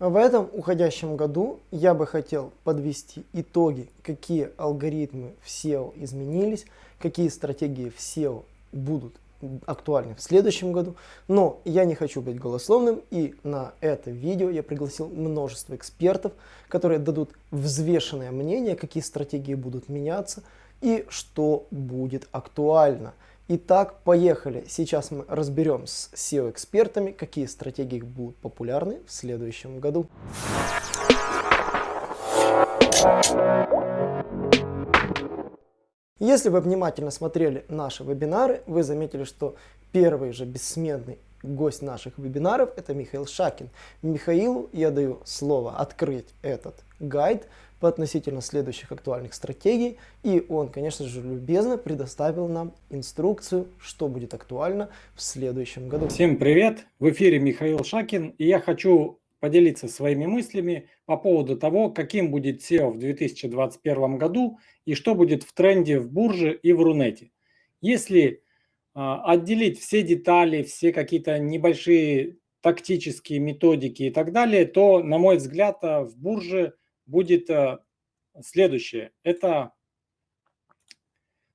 В этом уходящем году я бы хотел подвести итоги, какие алгоритмы в SEO изменились, какие стратегии в SEO будут актуальны в следующем году. Но я не хочу быть голословным и на это видео я пригласил множество экспертов, которые дадут взвешенное мнение, какие стратегии будут меняться и что будет актуально. Итак, поехали. Сейчас мы разберем с SEO-экспертами, какие стратегии будут популярны в следующем году. Если вы внимательно смотрели наши вебинары, вы заметили, что первый же бессменный гость наших вебинаров это Михаил Шакин. Михаилу я даю слово открыть этот гайд относительно следующих актуальных стратегий. И он, конечно же, любезно предоставил нам инструкцию, что будет актуально в следующем году. Всем привет! В эфире Михаил Шакин. И я хочу поделиться своими мыслями по поводу того, каким будет SEO в 2021 году и что будет в тренде в бурже и в Рунете. Если а, отделить все детали, все какие-то небольшие тактические методики и так далее, то, на мой взгляд, а, в бурже будет а, следующее. Это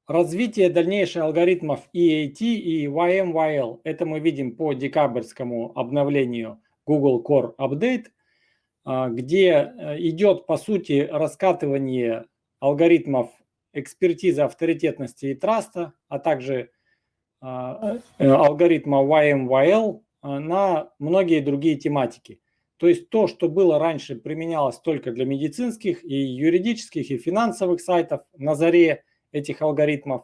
развитие дальнейших алгоритмов EAT и YMYL. Это мы видим по декабрьскому обновлению Google Core Update, где идет, по сути, раскатывание алгоритмов экспертизы авторитетности и траста, а также э, алгоритма YMYL на многие другие тематики. То есть то, что было раньше применялось только для медицинских и юридических и финансовых сайтов на заре этих алгоритмов,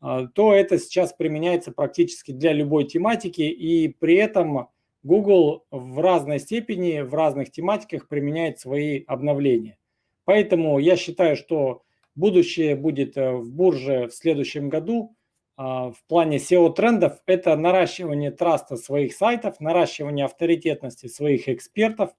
а, то это сейчас применяется практически для любой тематики. И при этом Google в разной степени, в разных тематиках применяет свои обновления. Поэтому я считаю, что будущее будет э, в бурже в следующем году – в плане SEO-трендов – это наращивание траста своих сайтов, наращивание авторитетности своих экспертов,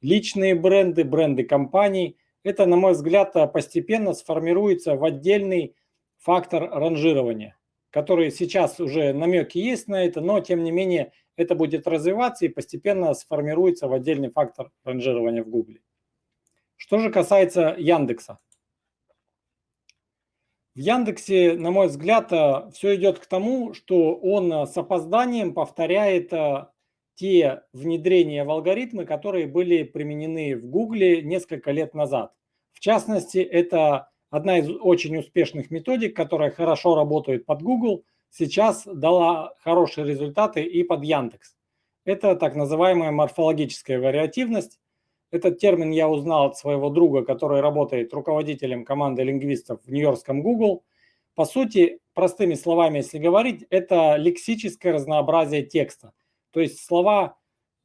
личные бренды, бренды компаний. Это, на мой взгляд, постепенно сформируется в отдельный фактор ранжирования, который сейчас уже намеки есть на это, но тем не менее это будет развиваться и постепенно сформируется в отдельный фактор ранжирования в Google. Что же касается Яндекса. В Яндексе, на мой взгляд, э, все идет к тому, что он э, с опозданием повторяет э, те внедрения в алгоритмы, которые были применены в Гугле несколько лет назад. В частности, это одна из очень успешных методик, которая хорошо работает под Google, сейчас дала хорошие результаты и под Яндекс. Это так называемая морфологическая вариативность. Этот термин я узнал от своего друга, который работает руководителем команды лингвистов в Нью-Йоркском Google. По сути, простыми словами, если говорить, это лексическое разнообразие текста. То есть слова,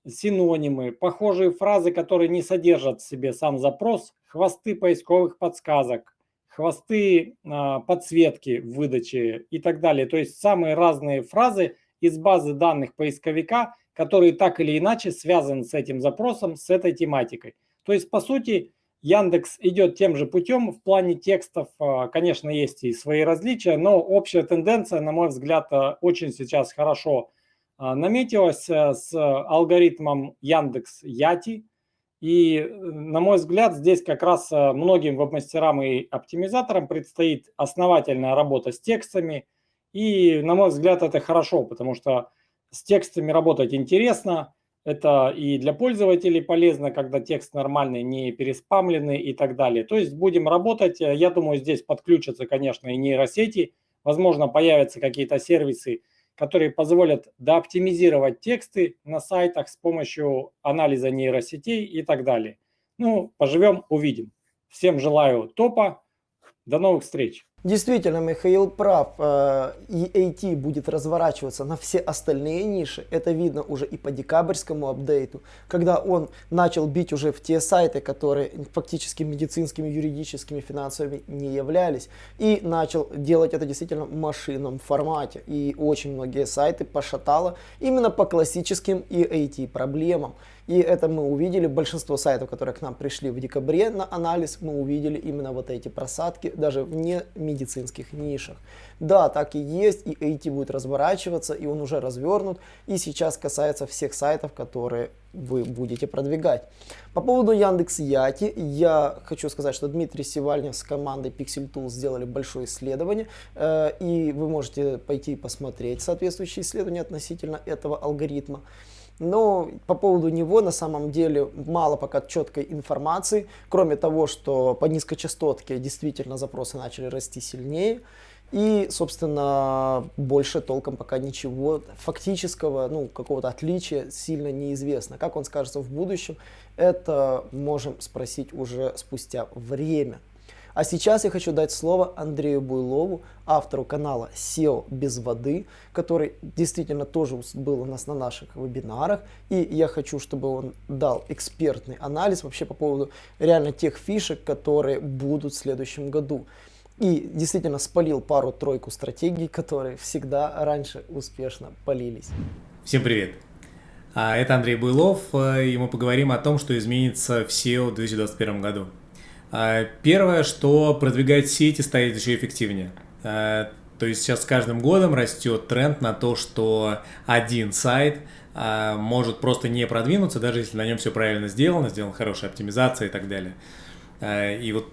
синонимы, похожие фразы, которые не содержат в себе сам запрос, хвосты поисковых подсказок, хвосты э, подсветки в выдаче и так далее. То есть самые разные фразы из базы данных поисковика – который так или иначе связан с этим запросом, с этой тематикой. То есть, по сути, Яндекс идет тем же путем в плане текстов. А, конечно, есть и свои различия, но общая тенденция, на мой взгляд, а, очень сейчас хорошо а, наметилась с алгоритмом Яндекс Яти. И, на мой взгляд, здесь как раз многим веб-мастерам и оптимизаторам предстоит основательная работа с текстами. И, на мой взгляд, это хорошо, потому что с текстами работать интересно, это и для пользователей полезно, когда текст нормальный, не переспамленный и так далее. То есть будем работать, я думаю, здесь подключатся, конечно, и нейросети, возможно, появятся какие-то сервисы, которые позволят дооптимизировать тексты на сайтах с помощью анализа нейросетей и так далее. Ну, поживем, увидим. Всем желаю топа, до новых встреч! Действительно, Михаил прав. EAT э, будет разворачиваться на все остальные ниши. Это видно уже и по декабрьскому апдейту, когда он начал бить уже в те сайты, которые фактически медицинскими, юридическими, финансовыми не являлись. И начал делать это действительно в машинном формате. И очень многие сайты пошатало именно по классическим EAT проблемам. И это мы увидели, большинство сайтов, которые к нам пришли в декабре на анализ, мы увидели именно вот эти просадки, даже в не медицинских нишах. Да, так и есть, и IT будет разворачиваться, и он уже развернут, и сейчас касается всех сайтов, которые вы будете продвигать. По поводу Яндекс Яти, я хочу сказать, что Дмитрий Севальнев с командой Pixel Tools сделали большое исследование, э, и вы можете пойти посмотреть соответствующие исследования относительно этого алгоритма. Но по поводу него на самом деле мало пока четкой информации, кроме того, что по низкочастотке действительно запросы начали расти сильнее. И, собственно, больше толком пока ничего фактического, ну, какого-то отличия сильно неизвестно. Как он скажется в будущем, это можем спросить уже спустя время. А сейчас я хочу дать слово Андрею Буйлову, автору канала SEO без воды, который действительно тоже был у нас на наших вебинарах. И я хочу, чтобы он дал экспертный анализ вообще по поводу реально тех фишек, которые будут в следующем году. И действительно спалил пару-тройку стратегий, которые всегда раньше успешно полились. Всем привет! А, это Андрей Буйлов, э, и мы поговорим о том, что изменится в SEO в 2021 году. А, первое, что продвигать сети станет еще эффективнее. А, то есть сейчас с каждым годом растет тренд на то, что один сайт может просто не продвинуться, даже если на нем все правильно сделано, сделана хорошая оптимизация и так далее. И вот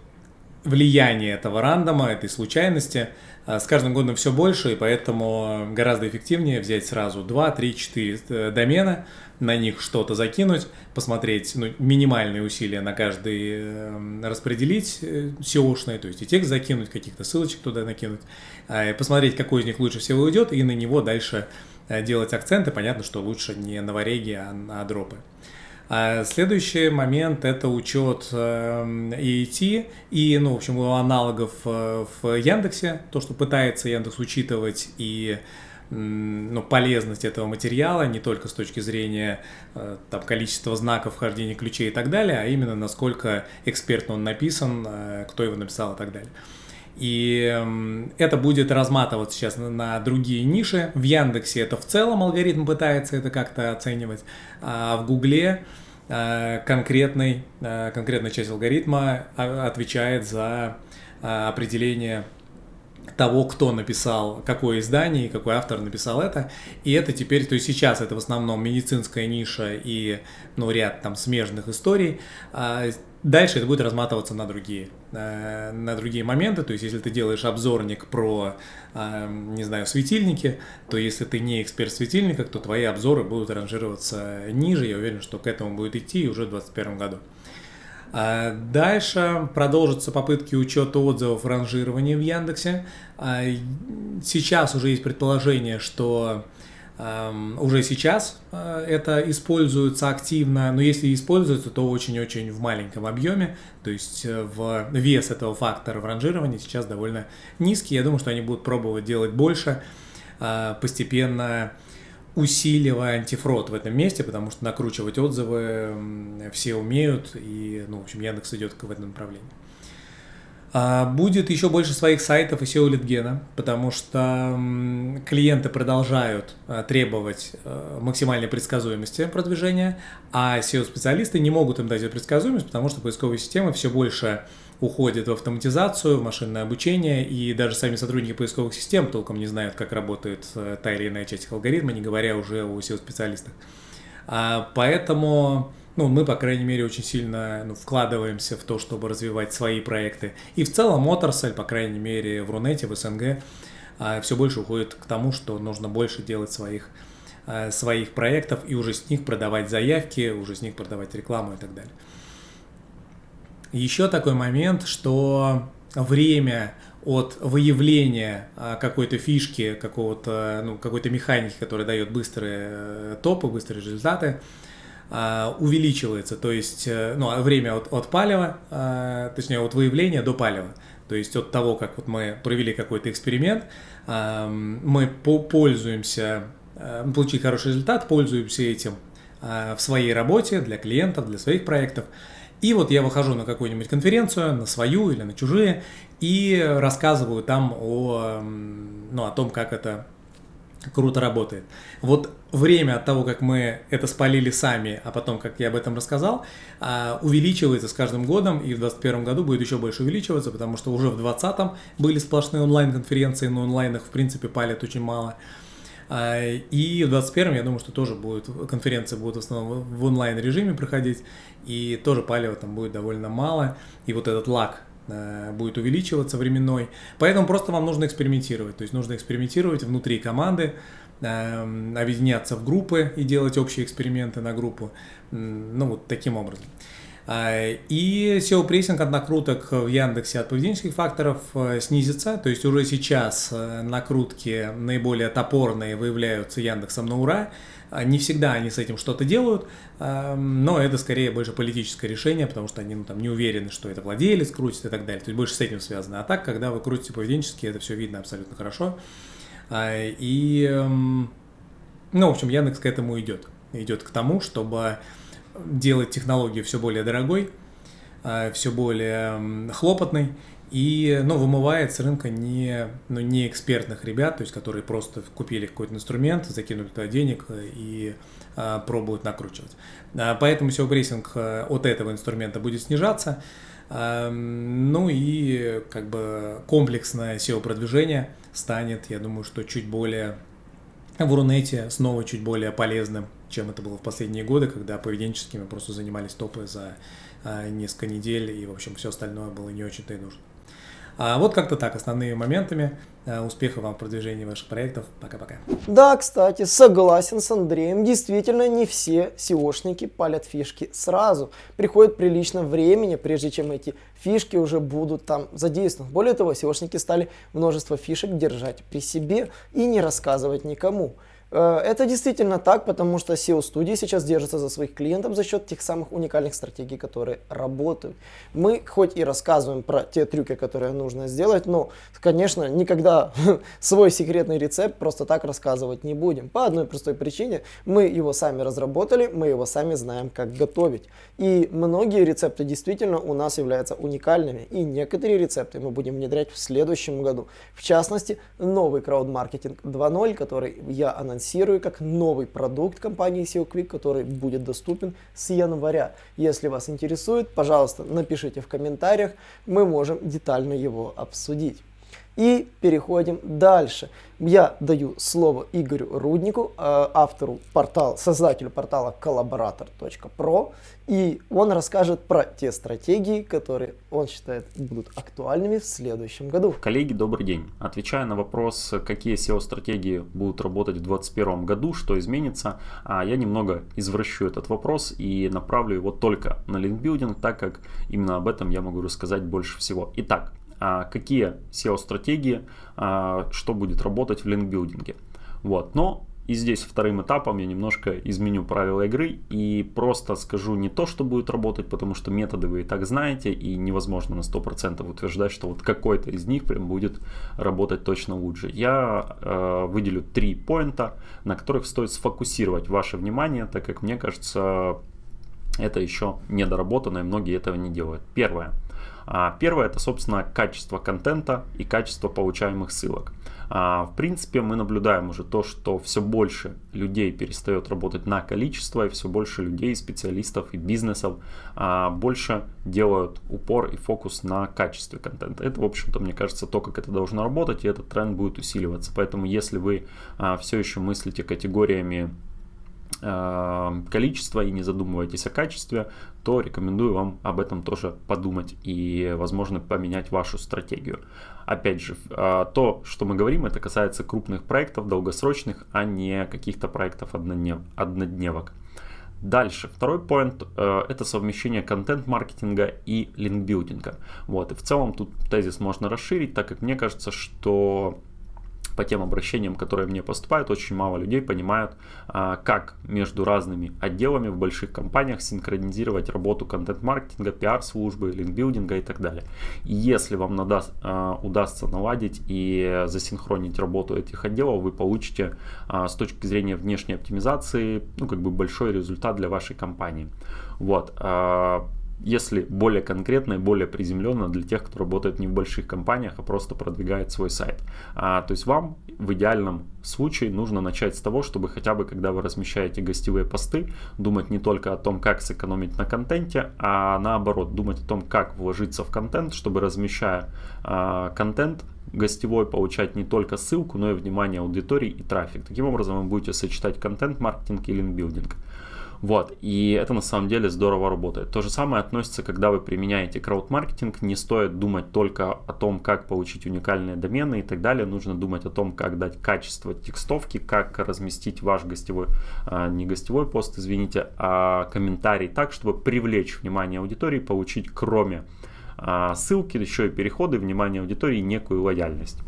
влияние этого рандома, этой случайности а, с каждым годом все больше, и поэтому гораздо эффективнее взять сразу 2, 3, 4 домена, на них что-то закинуть, посмотреть ну, минимальные усилия на каждый эм, распределить э, SEO-шные, то есть и текст закинуть, каких-то ссылочек туда накинуть, а, посмотреть, какой из них лучше всего уйдет, и на него дальше э, делать акценты. Понятно, что лучше не на вареги, а на дропы. А следующий момент – это учет EET эм, и, ну, в общем, его аналогов э, в Яндексе, то, что пытается Яндекс учитывать и ну, полезность этого материала не только с точки зрения э, там, количества знаков вхождения ключей и так далее, а именно насколько экспертно он написан, э, кто его написал и так далее. И это будет разматываться сейчас на другие ниши. В Яндексе это в целом алгоритм пытается это как-то оценивать, а в Гугле э, конкретный, э, конкретная часть алгоритма а, отвечает за э, определение того, кто написал какое издание какой автор написал это. И это теперь, то есть сейчас это в основном медицинская ниша и ну, ряд там смежных историй. А дальше это будет разматываться на другие, э, на другие моменты. То есть если ты делаешь обзорник про, э, не знаю, светильники, то если ты не эксперт в то твои обзоры будут ранжироваться ниже. Я уверен, что к этому будет идти уже в 2021 году. А дальше продолжатся попытки учета отзывов ранжирования в Яндексе. А сейчас уже есть предположение, что уже сейчас а, это используется активно, но если используется, то очень-очень в маленьком объеме, то есть э, в вес этого фактора в ранжировании сейчас довольно низкий. Я думаю, что они будут пробовать делать больше, постепенно усиливая антифрод в этом месте, потому что накручивать отзывы все умеют, и, ну, в общем, Яндекс идет в этом направлении. А, будет еще больше своих сайтов и SEO литгена, потому что клиенты продолжают а, требовать а, максимальной предсказуемости продвижения, а SEO-специалисты не могут им дать эту предсказуемость, потому что поисковые системы все больше уходят в автоматизацию, в машинное обучение, и даже сами сотрудники поисковых систем толком не знают, как работает э, та или иная часть алгоритма, не говоря уже о SEO-специалистах. Поэтому ну, мы, по крайней мере, очень сильно ну, вкладываемся в то, чтобы развивать свои проекты. И в целом отрасль, по крайней мере, в Рунете, в СНГ, а, все больше уходит к тому, что нужно больше делать своих, а, своих проектов и уже с них продавать заявки, уже с них продавать рекламу и так далее. Еще такой момент, что время от выявления а, какой-то фишки, какого-то, ну, какой-то механики, которая дает быстрые э, топы, быстрые результаты, а, увеличивается, то есть э, ну, а время от, от палева, а, точнее от выявления до палева. То есть от того, как вот мы провели какой-то эксперимент, мы пользуемся, получили хороший результат, пользуемся этим в своей работе, для клиентов, для своих проектов. И вот я выхожу на какую-нибудь конференцию, на свою или на чужие, и рассказываю там о, ну, о том, как это круто работает. Вот время от того, как мы это спалили сами, а потом, как я об этом рассказал, а, увеличивается с каждым годом, и в 2021 году будет еще больше увеличиваться, потому что уже в 2020 были сплошные онлайн-конференции, но онлайнах, в принципе, палят очень мало. А, и в 2021 я думаю, что тоже будет, конференции будут в основном в онлайн-режиме проходить, и тоже палева там будет довольно мало, и вот этот лак Э, будет увеличиваться временной. Поэтому просто вам нужно экспериментировать. То есть нужно экспериментировать внутри команды, эм, объединяться в группы и делать общие эксперименты на группу. Ну, вот таким образом. А, и SEO-прессинг от накруток в Яндексе от поведенческих факторов э, снизится. То есть уже сейчас э, накрутки наиболее топорные выявляются Яндексом на ура. А, не всегда они с этим что-то делают, но это скорее больше политическое решение, потому что они ну, там, не уверены, что это владелец крутит и так далее. То есть больше с этим связано. А так, когда вы крутите поведенчески, это все видно абсолютно хорошо. А, и, ну, в общем, Яндекс к этому идет. Идет к тому, чтобы делать технологию все более дорогой, а, все более хлопотной и, ну, вымывает с рынка не, ну, не экспертных ребят, то есть, которые просто купили какой-то инструмент, закинули туда денег и а, пробуют накручивать. А, поэтому SEO-прессинг а, от этого инструмента будет снижаться. А, ну и как бы комплексное SEO-продвижение станет, я думаю, что чуть более в Рунете снова чуть более полезным, чем это было в последние годы, когда поведенческими просто занимались топы за а, несколько недель, и, в общем, все остальное было не очень-то и нужно. А вот как-то так, основными моментами. Э, успехов вам в продвижении ваших проектов. Пока-пока. Да, кстати, согласен с Андреем. Действительно, не все SEOшники палят фишки сразу. Приходит прилично времени, прежде чем эти фишки уже будут там задействованы. Более того, SEOшники стали множество фишек держать при себе и не рассказывать никому. Э, это действительно так, потому что SEO-студии сейчас держатся за своих клиентов за счет тех самых уникальных стратегий, которые работают. Мы хоть и рассказываем про те трюки, которые нужно сделать, но, конечно, никогда свой секретный рецепт просто так рассказывать не будем. По одной простой причине, мы его сами разработали, мы его сами знаем, как готовить. И многие рецепты действительно у нас являются уникальными, и некоторые рецепты мы будем внедрять в следующем году. В частности, новый крауд-маркетинг 2.0, который я анонсирую анонсирую как новый продукт компании SEO Quick, который будет доступен с января. Если вас интересует, пожалуйста, напишите в комментариях, мы можем детально его обсудить. И переходим дальше. Я даю слово Игорю Руднику, э, автору портала, создателю портала collaborator.pro, и он расскажет про те стратегии, которые он считает будут актуальными в следующем году. Коллеги, добрый день. Отвечая на вопрос, какие SEO-стратегии будут работать в 2021 году, что изменится, а, я немного извращу этот вопрос и направлю его только на линкбилдинг, так как именно об этом я могу рассказать больше всего. Итак, какие SEO-стратегии, а, что будет работать в линкбилдинге. Вот. Но и здесь вторым этапом я немножко изменю правила игры и просто скажу не то, что будет работать, потому что методы вы и так знаете, и невозможно на 100% утверждать, что вот какой-то из них прям будет работать точно лучше. Я э, выделю три поинта, на которых стоит сфокусировать ваше внимание, так как мне кажется, это еще недоработано, и многие этого не делают. Первое. А, первое это, собственно, качество контента и качество получаемых ссылок. А, в принципе, мы наблюдаем уже то, что все больше людей перестает работать на количество, и все больше людей, специалистов и бизнесов а, больше делают упор и фокус на качестве контента. Это, в общем-то, мне кажется, то, как это должно работать, и этот тренд будет усиливаться. Поэтому, если вы все еще мыслите категориями количество и не задумываетесь о качестве, то рекомендую вам об этом тоже подумать и, возможно, поменять вашу стратегию. Опять же, э, то, что мы говорим, это касается крупных проектов, долгосрочных, а не каких-то проектов одноднев, однодневок. Дальше, второй поинт э, это совмещение контент-маркетинга и линкбилдинга. Вот, и в целом тут тезис можно расширить, так как мне кажется, что по тем обращениям, которые мне поступают, очень мало людей понимают, а, как между разными отделами в больших компаниях синхронизировать работу контент-маркетинга, пиар-службы, линкбилдинга и так далее. И если вам надаст, а, удастся наладить и засинхронить работу этих отделов, вы получите а, с точки зрения внешней оптимизации ну, как бы большой результат для вашей компании. Вот. Если более конкретно и более приземленно для тех, кто работает не в больших компаниях, а просто продвигает свой сайт. А, то есть вам в идеальном случае нужно начать с того, чтобы хотя бы, когда вы размещаете гостевые посты, думать не только о том, как сэкономить на контенте, а наоборот, думать о том, как вложиться в контент, чтобы размещая а, контент, гостевой получать не только ссылку, но и внимание аудитории и трафик. Таким образом вы будете сочетать контент-маркетинг и линкбилдинг. Вот, и это на самом деле здорово работает. То же самое относится, когда вы применяете крауд-маркетинг, не стоит думать только о том, как получить уникальные домены и так далее, нужно думать о том, как дать качество текстовки, как разместить ваш гостевой, а, не гостевой пост, извините, а комментарий так, чтобы привлечь внимание аудитории, получить кроме а, ссылки, еще и переходы, внимание аудитории, некую лояльность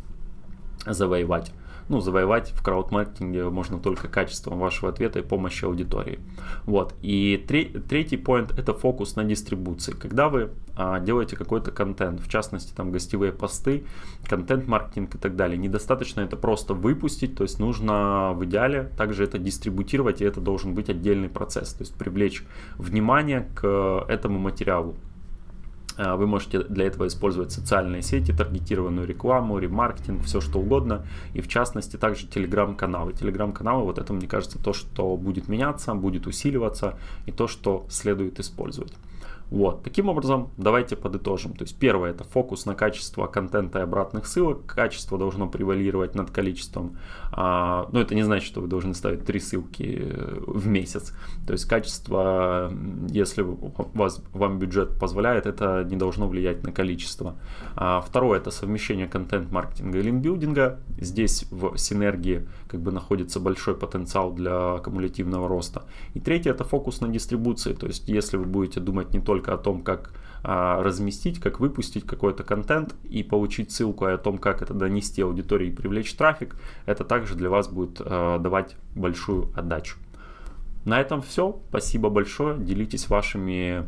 завоевать ну, завоевать в краудмаркетинге можно только качеством вашего ответа и помощи аудитории. Вот. И третий point это фокус на дистрибуции. Когда вы а, делаете какой-то контент, в частности там гостевые посты, контент-маркетинг и так далее, недостаточно это просто выпустить, то есть нужно в идеале также это дистрибутировать, и это должен быть отдельный процесс, то есть привлечь внимание к этому материалу. А, вы можете для этого использовать социальные сети, таргетированную рекламу, ремаркетинг, все что угодно. И в частности также телеграм-каналы. Телеграм-каналы, вот это мне кажется то, что будет меняться, будет усиливаться и то, что следует использовать. Вот, таким образом, давайте подытожим. То есть первое это фокус на качество контента и обратных ссылок. Качество должно превалировать над количеством. А, но это не значит, что вы должны ставить три ссылки э, в месяц. То есть качество, если вас, вам бюджет позволяет, это не должно влиять на количество. А, второе это совмещение контент-маркетинга и линкбилдинга. Здесь в синергии как бы находится большой потенциал для кумулятивного роста. И третье это фокус на дистрибуции. То есть если вы будете думать не только только о том, как а, разместить, как выпустить какой-то контент и получить ссылку, о том, как это донести аудитории и привлечь трафик, это также для вас будет а, давать большую отдачу. На этом все. Спасибо большое. Делитесь вашими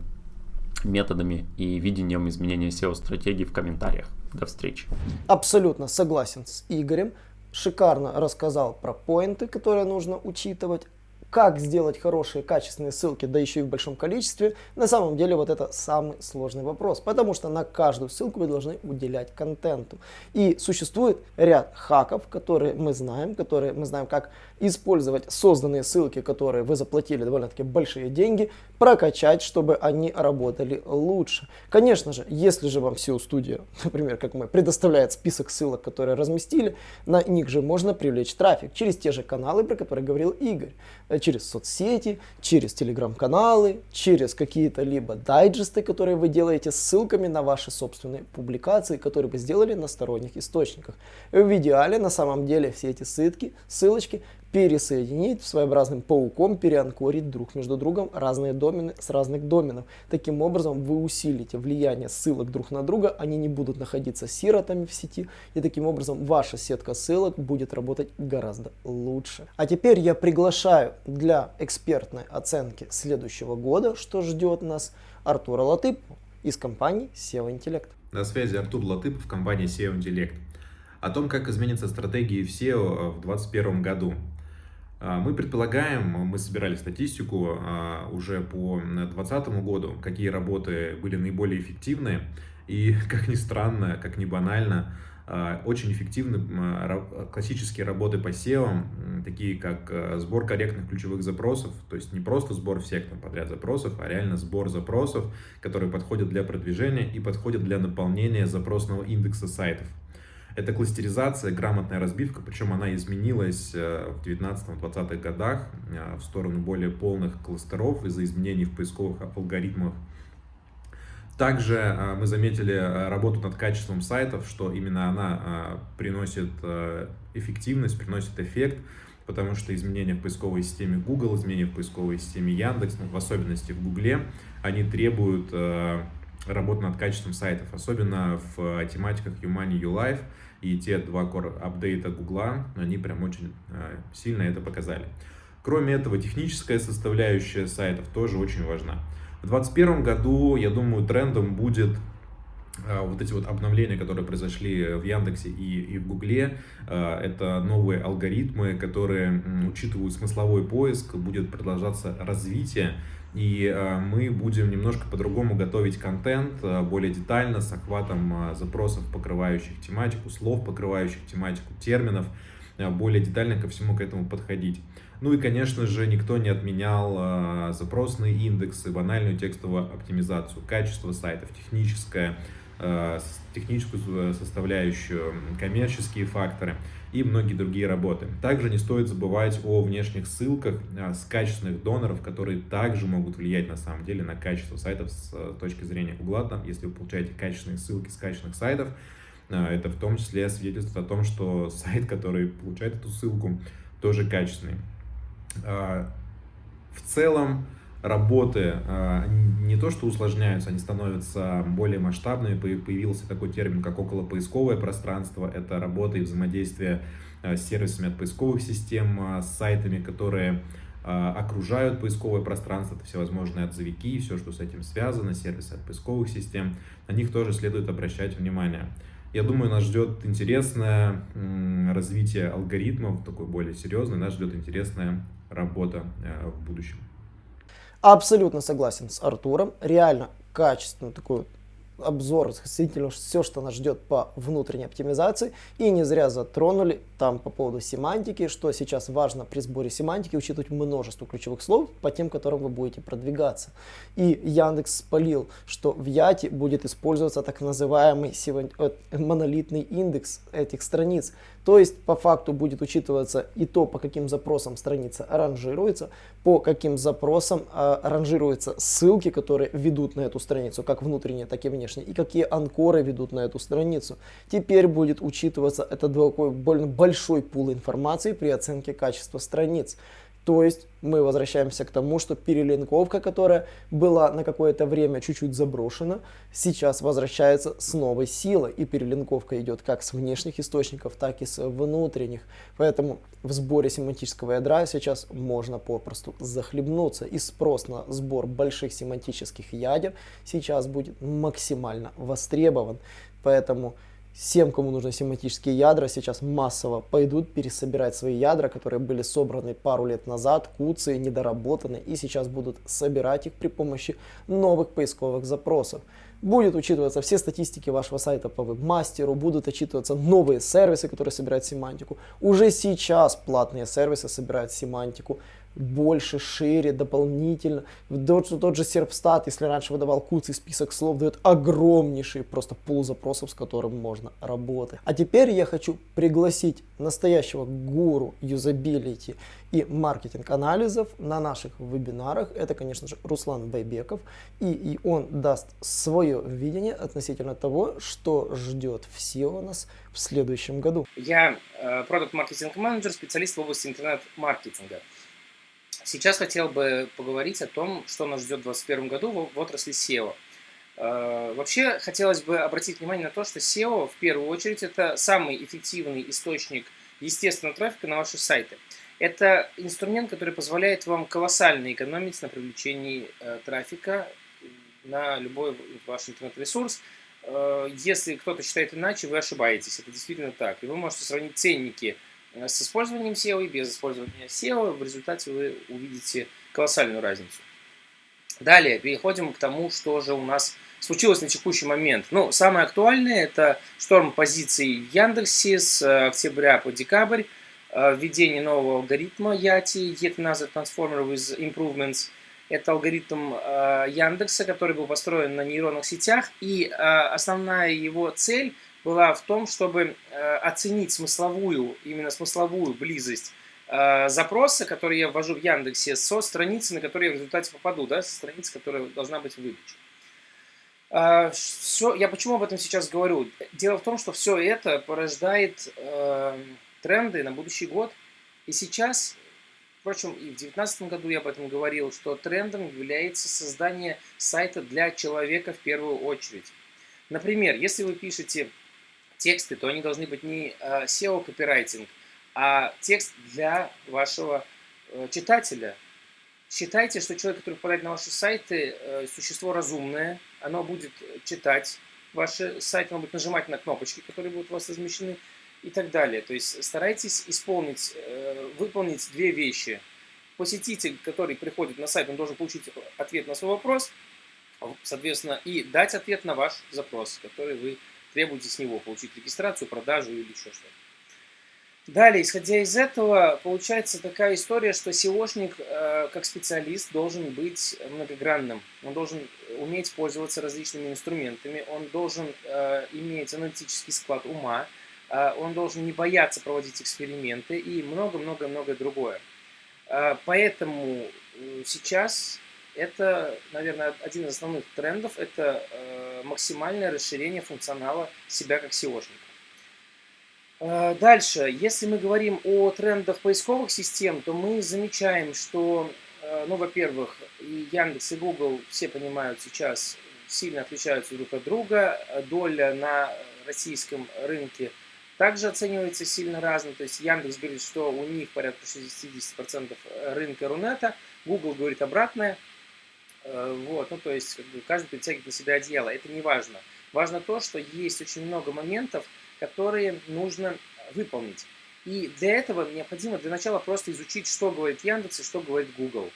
методами и видением изменения SEO-стратегии в комментариях. До встречи. Абсолютно согласен с Игорем. Шикарно рассказал про поинты, которые нужно учитывать как сделать хорошие, качественные ссылки, да еще и в большом количестве, на самом деле вот это самый сложный вопрос, потому что на каждую ссылку вы должны уделять контенту. И существует ряд хаков, которые мы знаем, которые мы знаем, как использовать созданные ссылки, которые вы заплатили довольно-таки большие деньги, прокачать, чтобы они работали лучше. Конечно же, если же вам SEO Studio, например, как мы, предоставляет список ссылок, которые разместили, на них же можно привлечь трафик через те же каналы, про которые говорил Игорь через соцсети, через телеграм-каналы, через какие-то либо дайджесты, которые вы делаете с ссылками на ваши собственные публикации, которые вы сделали на сторонних источниках. В идеале на самом деле все эти ссылки, ссылочки пересоединить своеобразным пауком, переанкорить друг между другом разные домены с разных доменов. Таким образом вы усилите влияние ссылок друг на друга, они не будут находиться сиротами в сети, и таким образом ваша сетка ссылок будет работать гораздо лучше. А теперь я приглашаю для экспертной оценки следующего года, что ждет нас, Артура Латыпова из компании SEO Intellect. На связи Артур Латыпов, компания SEO Intellect. О том, как изменится стратегии в SEO в 2021 году. А, мы предполагаем, мы собирали статистику а, уже по 2020 году, какие работы были наиболее эффективны. И, как ни странно, как ни банально, а, очень эффективны классические работы по SEO, такие как сбор корректных ключевых запросов, то есть не просто сбор всех там подряд запросов, а реально сбор запросов, которые подходят для продвижения и подходят для наполнения запросного индекса сайтов. Это кластеризация, грамотная разбивка, причем она изменилась э, в 19-20-х годах э, в сторону более полных кластеров из-за изменений в поисковых алгоритмах. Также э, мы заметили работу над качеством сайтов, что именно она приносит эффективность, приносит эффект, потому что изменения в поисковой системе Google, изменения в поисковой системе Яндекс, ну, в особенности в Google, они требуют работы над качеством сайтов, особенно в тематиках YouMoney, YouLife, и те два core апдейта Гугла, они прям очень э, сильно это показали. Кроме этого, техническая составляющая сайтов тоже очень важна. В 2021 году, я думаю, трендом будет вот эти вот обновления, которые произошли в Яндексе и, и в Гугле, это новые алгоритмы, которые учитывают смысловой поиск, будет продолжаться развитие, и мы будем немножко по-другому готовить контент, более детально, с охватом запросов, покрывающих тематику, слов, покрывающих тематику, терминов, более детально ко всему к этому подходить. Ну и, конечно же, никто не отменял э, запросные индексы, банальную текстовую оптимизацию, качество сайтов, техническое, э, техническую составляющую, коммерческие факторы и многие другие работы. Также не стоит забывать о внешних ссылках э, с качественных доноров, которые также могут влиять на самом деле на качество сайтов с э, точки зрения Google. Там, если вы получаете качественные ссылки с качественных сайтов, э, это в том числе свидетельствует о том, что сайт, который получает эту ссылку, тоже качественный. А, в целом работы а, не то что усложняются, они становятся более масштабными. Появился такой термин, как околопоисковое пространство. Это работа и взаимодействие а, с сервисами от поисковых систем, с сайтами, которые окружают поисковое пространство, это всевозможные отзывики, все, что с этим связано, сервисы от поисковых систем, на них тоже следует обращать внимание. Я думаю, нас ждет интересное развитие алгоритмов, такой более серьезный, нас ждет интересная работа в будущем. Абсолютно согласен с Артуром. Реально качественную такую обзор относительно все, что нас ждет по внутренней оптимизации. И не зря затронули там по поводу семантики, что сейчас важно при сборе семантики учитывать множество ключевых слов по тем, которым вы будете продвигаться. И Яндекс спалил, что в Яте будет использоваться так называемый э, монолитный индекс этих страниц. То есть по факту будет учитываться и то, по каким запросам страница ранжируется, по каким запросам э, ранжируются ссылки, которые ведут на эту страницу, как внутренние, так и внешние, и какие анкоры ведут на эту страницу. Теперь будет учитываться этот такой больно большой пул информации при оценке качества страниц. То есть мы возвращаемся к тому, что перелинковка, которая была на какое-то время чуть-чуть заброшена, сейчас возвращается с новой силой. И перелинковка идет как с внешних источников, так и с внутренних. Поэтому в сборе семантического ядра сейчас можно попросту захлебнуться. И спрос на сбор больших семантических ядер сейчас будет максимально востребован. Поэтому Всем, кому нужны семантические ядра, сейчас массово пойдут пересобирать свои ядра, которые были собраны пару лет назад, куцы, недоработаны, и сейчас будут собирать их при помощи новых поисковых запросов. Будет учитываться все статистики вашего сайта по вебмастеру, будут учитываться новые сервисы, которые собирают семантику. Уже сейчас платные сервисы собирают семантику больше, шире, дополнительно. Тот, тот же Серпстат, если раньше выдавал куцый список слов, дает огромнейший просто пул запросов, с которым можно работать. А теперь я хочу пригласить настоящего гуру юзабилити и маркетинг анализов на наших вебинарах. Это, конечно же, Руслан Байбеков. И, и он даст свое видение относительно того, что ждет все у нас в следующем году. Я продукт-маркетинг-менеджер, специалист в области интернет-маркетинга. Сейчас хотел бы поговорить о том, что нас ждет в 2021 году в отрасли SEO. Э, вообще хотелось бы обратить внимание на то, что SEO в первую очередь это самый эффективный источник естественного трафика на ваши сайты. Это инструмент, который позволяет вам колоссально экономить на привлечении э, трафика на любой ваш интернет-ресурс. Э, если кто-то считает иначе, вы ошибаетесь. Это действительно так. И вы можете сравнить ценники с использованием SEO и без использования SEO, в результате вы увидите колоссальную разницу. Далее переходим к тому, что же у нас случилось на текущий момент. Ну, самое актуальное это шторм позиций в Яндексе с э, октября по декабрь, э, введение нового алгоритма YATI, Yet Another Transformer with Improvements. Это алгоритм Яндекса, который был построен на нейронных сетях, и основная его цель была в том, чтобы э, оценить смысловую, именно смысловую близость э, запроса, который я ввожу в Яндексе, со страницы, на которую я в результате попаду, да, со страницы, которая должна быть выключена. Э, все, я почему об этом сейчас говорю? Дело в том, что все это порождает э, тренды на будущий год. И сейчас, впрочем, и в 2019 году я об этом говорил, что трендом является создание сайта для человека в первую очередь. Например, если вы пишете тексты, то они должны быть не э, SEO-копирайтинг, а текст для вашего э, читателя. Считайте, что человек, который попадает на ваши сайты, э, существо разумное, оно будет читать ваши сайты могут нажимать на кнопочки, которые будут у вас размещены и так далее. То есть старайтесь исполнить, э, выполнить две вещи. Посетитель, который приходит на сайт, он должен получить ответ на свой вопрос, соответственно, и дать ответ на ваш запрос, который вы требуете с него, получить регистрацию, продажу или еще что-то. Далее, исходя из этого, получается такая история, что SEOшник э, как специалист должен быть многогранным. Он должен уметь пользоваться различными инструментами, он должен э, иметь аналитический склад ума, э, он должен не бояться проводить эксперименты и много-много-много другое. Э, поэтому э, сейчас это, наверное, один из основных трендов, это э, максимальное расширение функционала себя как SEOшника. Э, дальше, если мы говорим о трендах поисковых систем, то мы замечаем, что, э, ну, во-первых, и Яндекс, и Google, все понимают сейчас, сильно отличаются друг от друга. Доля на российском рынке также оценивается сильно разно. То есть Яндекс говорит, что у них порядка 60% рынка Рунета, Google говорит обратное. Э, вот, ну, то есть каждый притягивает на себя одеяло. Это не важно. Важно то, что есть очень много моментов, которые нужно выполнить. И для этого необходимо для начала просто изучить, что говорит Яндекс и что говорит Google.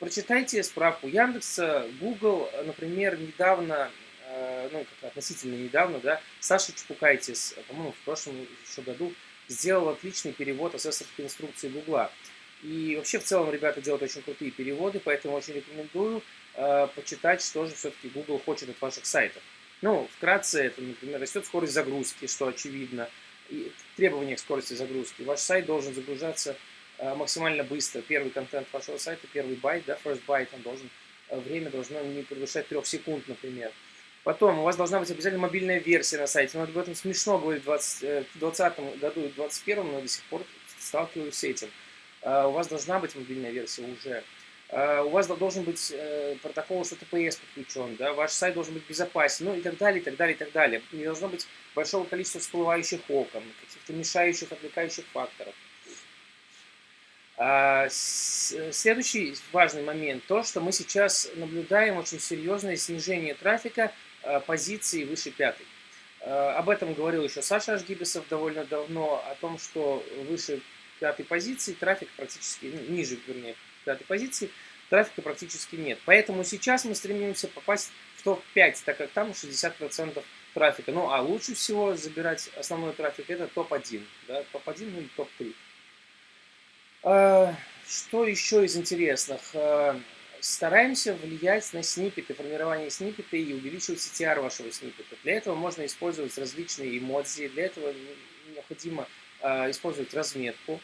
Прочитайте справку Яндекса, Google, например, недавно, э, ну, как относительно недавно, да, Саша Чепукайтис, по-моему, в прошлом еще году сделал отличный перевод асессорской инструкции Гугла. И вообще в целом ребята делают очень крутые переводы, поэтому очень рекомендую э, почитать, что же все-таки Google хочет от ваших сайтов. Ну, вкратце, это, например, растет скорость загрузки, что очевидно, и требования к скорости загрузки. Ваш сайт должен загружаться э, максимально быстро. Первый контент вашего сайта, первый байт, да, first byte, он должен, э, время должно не превышать 3 секунд, например. Потом у вас должна быть обязательно мобильная версия на сайте. Но об этом смешно говорить в 2020 э, году и 2021, но до сих пор сталкиваюсь с этим. У вас должна быть мобильная версия уже. Э, у вас должен быть э, протокол HTTPS подключен, да, ваш сайт должен быть безопасен, ну и так далее, и так далее, и так далее. Не должно быть большого количества всплывающих окон, каких-то мешающих, отвлекающих факторов. Следующий важный момент, то, что мы сейчас наблюдаем очень серьезное снижение трафика э, позиции выше пятой. Об этом говорил еще Саша Ашгибесов довольно давно, о том, что выше пятой позиции трафик практически, ниже, вернее, пятой позиции, трафика практически нет. Поэтому сейчас мы стремимся попасть в топ-5, так как там 60% трафика. Ну, а лучше всего забирать основной трафик это топ-1. Да, топ-1 ну и топ-3. А, что еще из интересных? А, стараемся влиять на сниппеты, формирование сниппета и увеличивать CTR вашего сниппета. Для этого можно использовать различные эмодзи, для этого необходимо использовать разметку,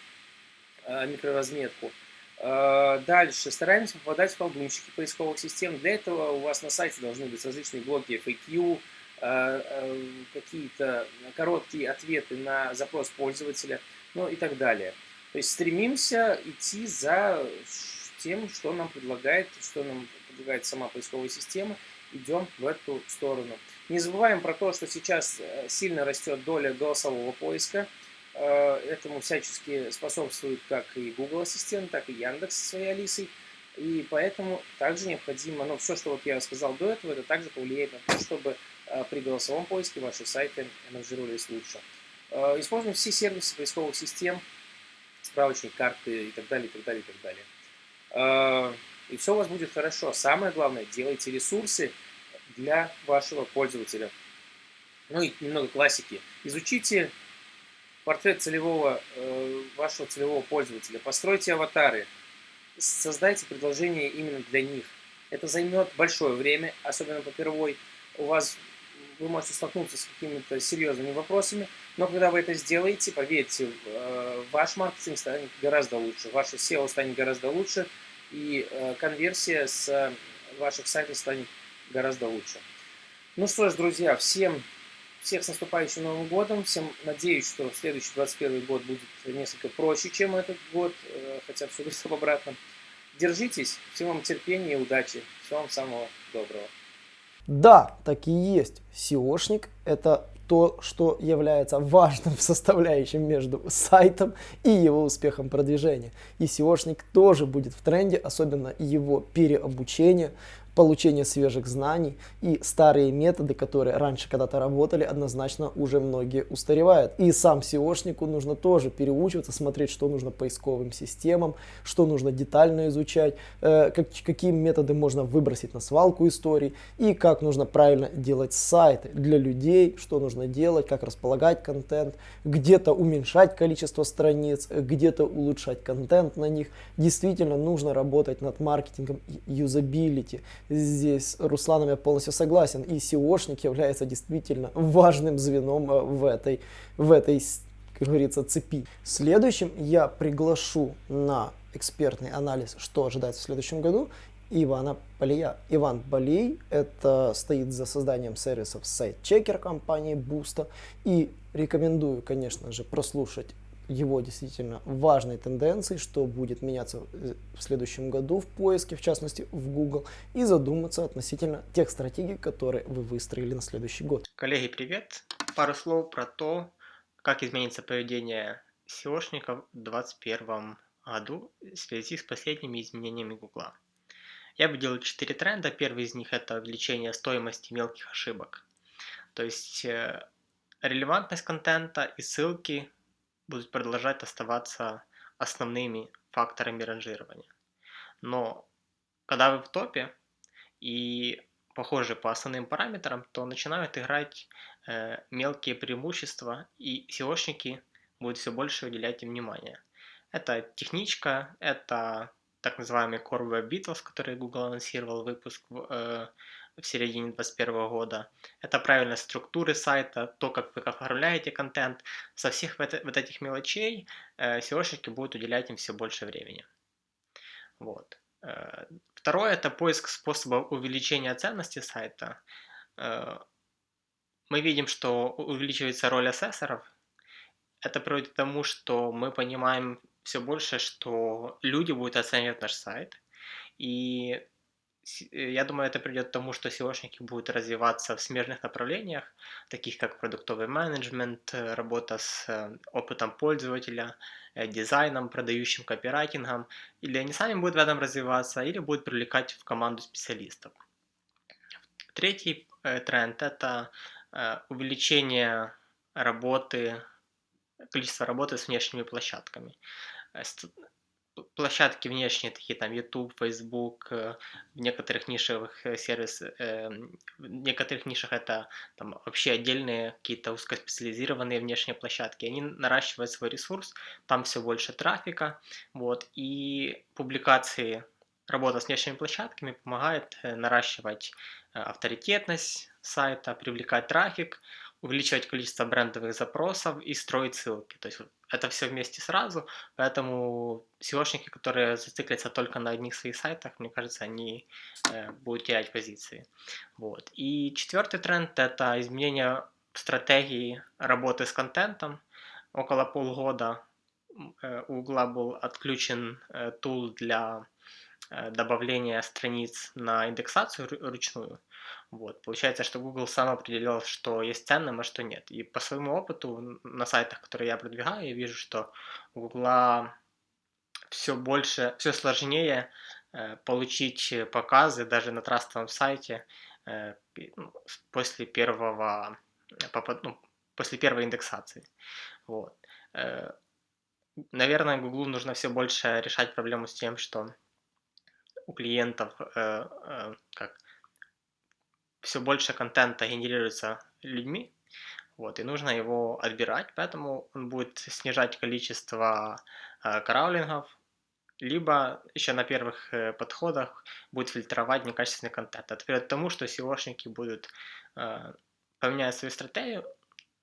микроразметку. Э, дальше. Стараемся попадать в колдунчики поисковых систем. Для этого у вас на сайте должны быть различные блоки FAQ, э, э, какие-то короткие ответы на запрос пользователя, ну и так далее. То есть стремимся идти за тем, что нам предлагает, что нам предлагает сама поисковая система, идем в эту сторону. Не забываем про то, что сейчас сильно растет доля голосового поиска. Э, этому всячески способствует как и Google Ассистент, так и Яндекс со своей Алисой. И поэтому также необходимо, ну, все, что вот я сказал до этого, это также повлияет на то, чтобы э, при голосовом поиске ваши сайты ранжировались лучше. Э, используем все сервисы поисковых систем, справочник, карты и так далее, и так далее, и так далее. И все у вас будет хорошо. Самое главное, делайте ресурсы для вашего пользователя. Ну и немного классики. Изучите портрет целевого, э, вашего целевого пользователя, постройте аватары, создайте предложение именно для них. Это займет большое время, особенно по первой. У вас вы можете столкнуться с какими-то серьезными вопросами, но когда вы это сделаете, поверьте, э, ваш маркетинг станет гораздо лучше, ваше SEO станет гораздо лучше, и э, конверсия с ваших сайтов станет гораздо лучше. Ну что ж, друзья, всем всех с наступающим Новым годом. Всем надеюсь, что следующий 21 год будет несколько проще, чем этот год, э, хотя все об обратном. Держитесь, всем вам терпения и удачи. Всего вам самого доброго. Да, так и есть. SEOшник – это то, что является важным составляющим между сайтом и его успехом продвижения. И SEOшник тоже будет в тренде, особенно его переобучение, получения свежих знаний и старые методы, которые раньше когда-то работали, однозначно уже многие устаревают. И сам SEOшнику нужно тоже переучиваться, смотреть, что нужно поисковым системам, что нужно детально изучать, э, как, какие методы можно выбросить на свалку историй и как нужно правильно делать сайты для людей, что нужно делать, как располагать контент, где-то уменьшать количество страниц, где-то улучшать контент на них. Действительно нужно работать над маркетингом юзабилити, Здесь Русланом я полностью согласен. И SEOшник является действительно важным звеном э, в этой, в этой как говорится, цепи. Следующим я приглашу на экспертный анализ, что ожидать в следующем году, Ивана Полия. Иван Полей это стоит за созданием сервисов сайт-чекер компании Boost. И рекомендую, конечно же, прослушать его действительно важной тенденции, что будет меняться в следующем году в поиске, в частности в Google, и задуматься относительно тех стратегий, которые вы выстроили на следующий год. Коллеги, привет! Пару слов про то, как изменится поведение SEOшников в 2021 году в связи с последними изменениями Google. Я бы делал четыре тренда. Первый из них это увеличение стоимости мелких ошибок. То есть э, релевантность контента и ссылки будут продолжать оставаться основными факторами ранжирования. Но когда вы в топе и похожи по основным параметрам, то начинают играть э, мелкие преимущества, и SEOшники будут все больше уделять им внимание. Это техничка, это так называемый Core Web Vitals, который Google анонсировал выпуск э, в середине 2021 года. Это правильная структуры сайта, то, как вы оформляете контент. Со всех вот этих мелочей э, SEOшники будут уделять им все больше времени. Вот. Э, второе – это поиск способов увеличения ценности сайта. Э, мы видим, что увеличивается роль ассессоров. Это приводит к тому, что мы понимаем все больше, что люди будут оценивать наш сайт. И я думаю, это придет к тому, что SEOшники будут развиваться в смежных направлениях, таких как продуктовый менеджмент, э, работа с э, опытом пользователя, дизайном, продающим копирайтингом, или они сами будут в этом развиваться, или будут привлекать в команду специалистов. Третий тренд – это увеличение работы, количества работы с внешними площадками площадки внешние, такие там YouTube, Facebook, э, в некоторых нишевых э, сервисах, э, в некоторых нишах это там вообще отдельные какие-то узкоспециализированные внешние площадки, они наращивают свой ресурс, там все больше трафика, вот, и публикации, работа с внешними площадками помогает наращивать авторитетность сайта, привлекать трафик, увеличивать количество брендовых запросов и строить ссылки. То есть это все вместе сразу, поэтому SEOшники, которые зациклятся только на одних своих сайтах, мне кажется, они э, будут терять позиции. Вот. И четвертый тренд – это изменение стратегии работы с контентом. Около полгода э, у Google был отключен э, тул для э, добавления страниц на индексацию ручную. Вот. Получается, что Google сам определил, что есть ценным, а что нет. И по своему опыту на сайтах, которые я продвигаю, я вижу, что у Google все больше, все сложнее э, получить показы даже на трастовом сайте э, ну, после первого, э, ну, после первой индексации. Вот. Наверное, Google нужно все больше решать проблему с тем, что у клиентов как все больше контента генерируется людьми, вот, и нужно его отбирать, поэтому он будет снижать количество э, краулингов, либо еще на первых э, подходах будет фильтровать некачественный контент. Это приведет к тому, что SEOшники будут э, поменять свою стратегию.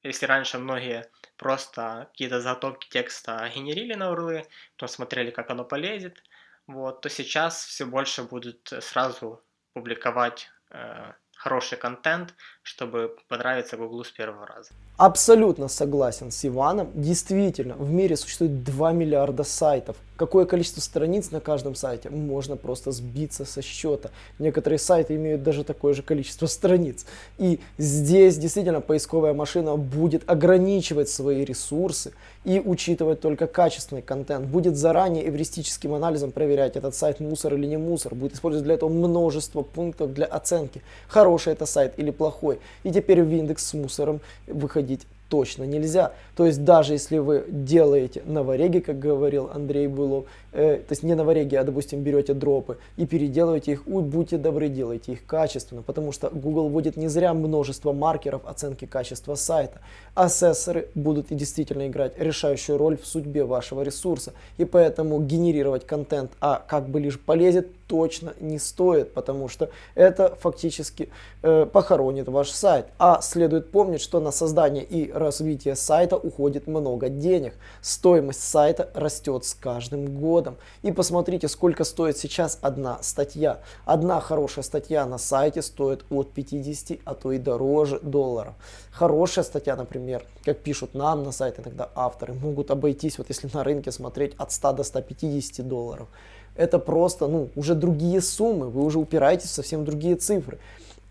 Если раньше многие просто какие-то заготовки текста генерили на урлы, потом смотрели, как оно полезет, вот, то сейчас все больше будут сразу публиковать э, хороший контент, чтобы понравиться Гуглу с первого раза. Абсолютно согласен с Иваном. Действительно, в мире существует 2 миллиарда сайтов, какое количество страниц на каждом сайте, можно просто сбиться со счета. Некоторые сайты имеют даже такое же количество страниц. И здесь действительно поисковая машина будет ограничивать свои ресурсы и учитывать только качественный контент. Будет заранее эвристическим анализом проверять, этот сайт мусор или не мусор. Будет использовать для этого множество пунктов для оценки, хороший это сайт или плохой. И теперь в индекс с мусором выходить проводить точно нельзя. То есть даже если вы делаете новореги, как говорил Андрей Былов, э, то есть не новореги, а допустим берете дропы и переделываете их, уй, будьте добры, делайте их качественно, потому что Google вводит не зря множество маркеров оценки качества сайта. Ассессоры будут и действительно играть решающую роль в судьбе вашего ресурса, и поэтому генерировать контент, а как бы лишь полезет, точно не стоит, потому что это фактически э, похоронит ваш сайт. А следует помнить, что на создание и развитие сайта уходит много денег. Стоимость сайта растет с каждым годом. И посмотрите, сколько стоит сейчас одна статья. Одна хорошая статья на сайте стоит от 50, а то и дороже долларов. Хорошая статья, например, как пишут нам на сайте иногда авторы, могут обойтись, вот если на рынке смотреть, от 100 до 150 долларов это просто, ну, уже другие суммы, вы уже упираетесь в совсем другие цифры.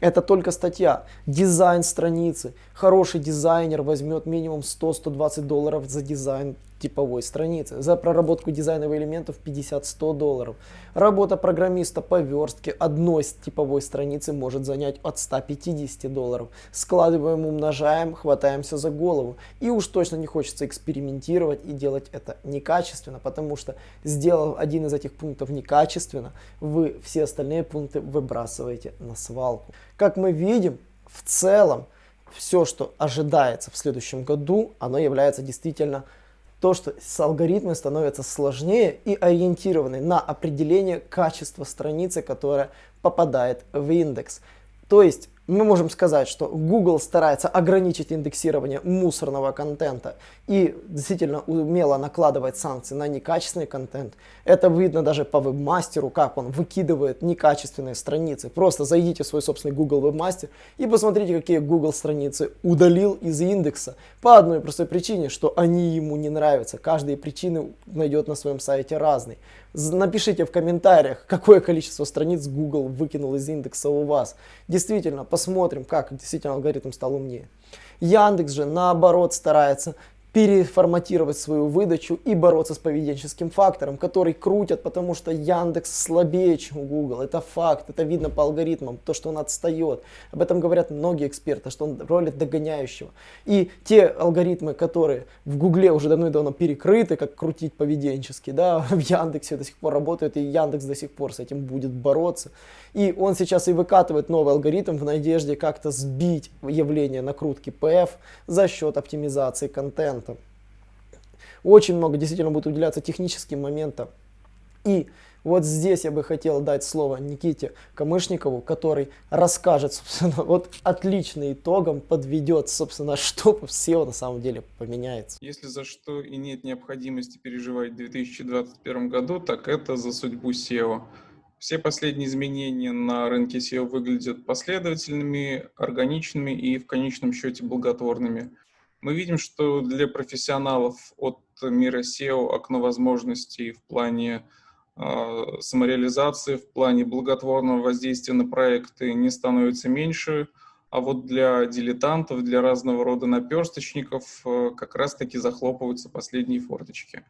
Это только статья. Дизайн страницы. Хороший дизайнер возьмет минимум 100-120 долларов за дизайн типовой страницы. За проработку дизайновых элементов 50-100 долларов. Работа программиста по верстке одной типовой страницы может занять от 150 долларов. Складываем, умножаем, хватаемся за голову. И уж точно не хочется экспериментировать и делать это некачественно, потому что сделав один из этих пунктов некачественно, вы все остальные пункты выбрасываете на свалку. Как мы видим, в целом, все, что ожидается в следующем году, оно является действительно то, что алгоритмы становятся сложнее и ориентированы на определение качества страницы, которая попадает в индекс. То есть мы можем сказать, что Google старается ограничить индексирование мусорного контента и действительно умело накладывает санкции на некачественный контент. Это видно даже по вебмастеру, как он выкидывает некачественные страницы. Просто зайдите в свой собственный Google вебмастер и посмотрите, какие Google страницы удалил из индекса. По одной простой причине, что они ему не нравятся. Каждые причины найдет на своем сайте разный. Напишите в комментариях, какое количество страниц Google выкинул из индекса у вас. Действительно, посмотрим, как действительно алгоритм стал умнее. Яндекс же наоборот старается переформатировать свою выдачу и бороться с поведенческим фактором, который крутят, потому что Яндекс слабее, чем Google. Это факт, это видно по алгоритмам, то, что он отстает. Об этом говорят многие эксперты, что он роли догоняющего. И те алгоритмы, которые в Гугле уже давно и давно перекрыты, как крутить поведенчески, да, в Яндексе до сих пор работают, и Яндекс до сих пор с этим будет бороться. И он сейчас и выкатывает новый алгоритм в надежде как-то сбить явление накрутки PF за счет оптимизации контента. Очень много действительно будет уделяться техническим моментам. И вот здесь я бы хотел дать слово Никите Камышникову, который расскажет, собственно, вот отличным итогом подведет, собственно, что в SEO на самом деле поменяется. Если за что и нет необходимости переживать в 2021 году, так это за судьбу SEO. Все последние изменения на рынке SEO выглядят последовательными, органичными и в конечном счете благотворными. Мы видим, что для профессионалов от мира SEO окно возможностей в плане э, самореализации, в плане благотворного воздействия на проекты не становится меньше, а вот для дилетантов, для разного рода наперсточников э, как раз-таки захлопываются последние форточки.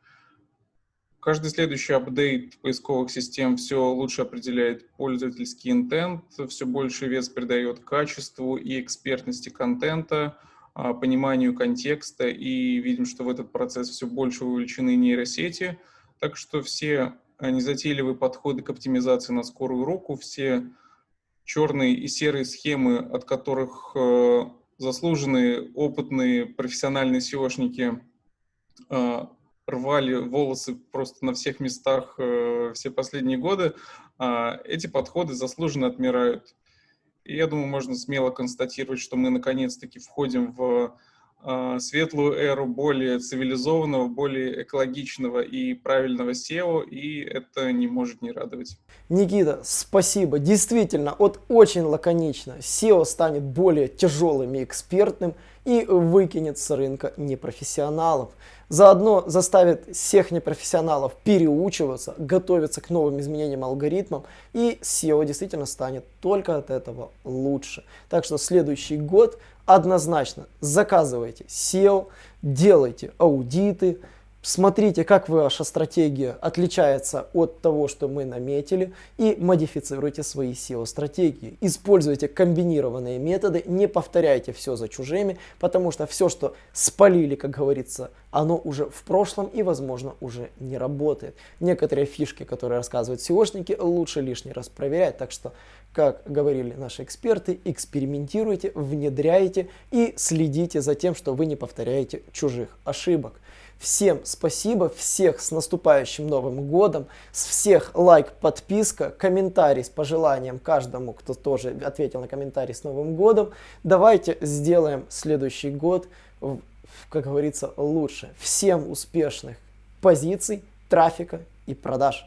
Каждый следующий апдейт поисковых систем все лучше определяет пользовательский интент, все больше вес придает качеству и экспертности контента, пониманию контекста, и видим, что в этот процесс все больше вовлечены нейросети. Так что все незатейливые подходы к оптимизации на скорую руку, все черные и серые схемы, от которых э, заслуженные, опытные, профессиональные SEOшники э, рвали волосы просто на всех местах э, все последние годы, эти подходы заслуженно отмирают. И я думаю, можно смело констатировать, что мы наконец-таки входим в э, светлую эру более цивилизованного, более экологичного и правильного SEO, и это не может не радовать. Никита, спасибо. Действительно, вот очень лаконично. SEO станет более тяжелым и экспертным, и выкинет с рынка непрофессионалов. Заодно заставит всех непрофессионалов переучиваться, готовиться к новым изменениям алгоритмам, и SEO действительно станет только от этого лучше. Так что следующий год однозначно заказывайте SEO, делайте аудиты, Смотрите, как ваша стратегия отличается от того, что мы наметили, и модифицируйте свои SEO-стратегии. Используйте комбинированные методы, не повторяйте все за чужими, потому что все, что спалили, как говорится, оно уже в прошлом и, возможно, уже не работает. Некоторые фишки, которые рассказывают SEOшники, лучше лишний раз проверять. Так что, как говорили наши эксперты, экспериментируйте, внедряйте и следите за тем, что вы не повторяете чужих ошибок. Всем спасибо, всех с наступающим Новым Годом, с всех лайк, подписка, комментарий с пожеланием каждому, кто тоже ответил на комментарий с Новым Годом. Давайте сделаем следующий год, как говорится, лучше. Всем успешных позиций, трафика и продаж.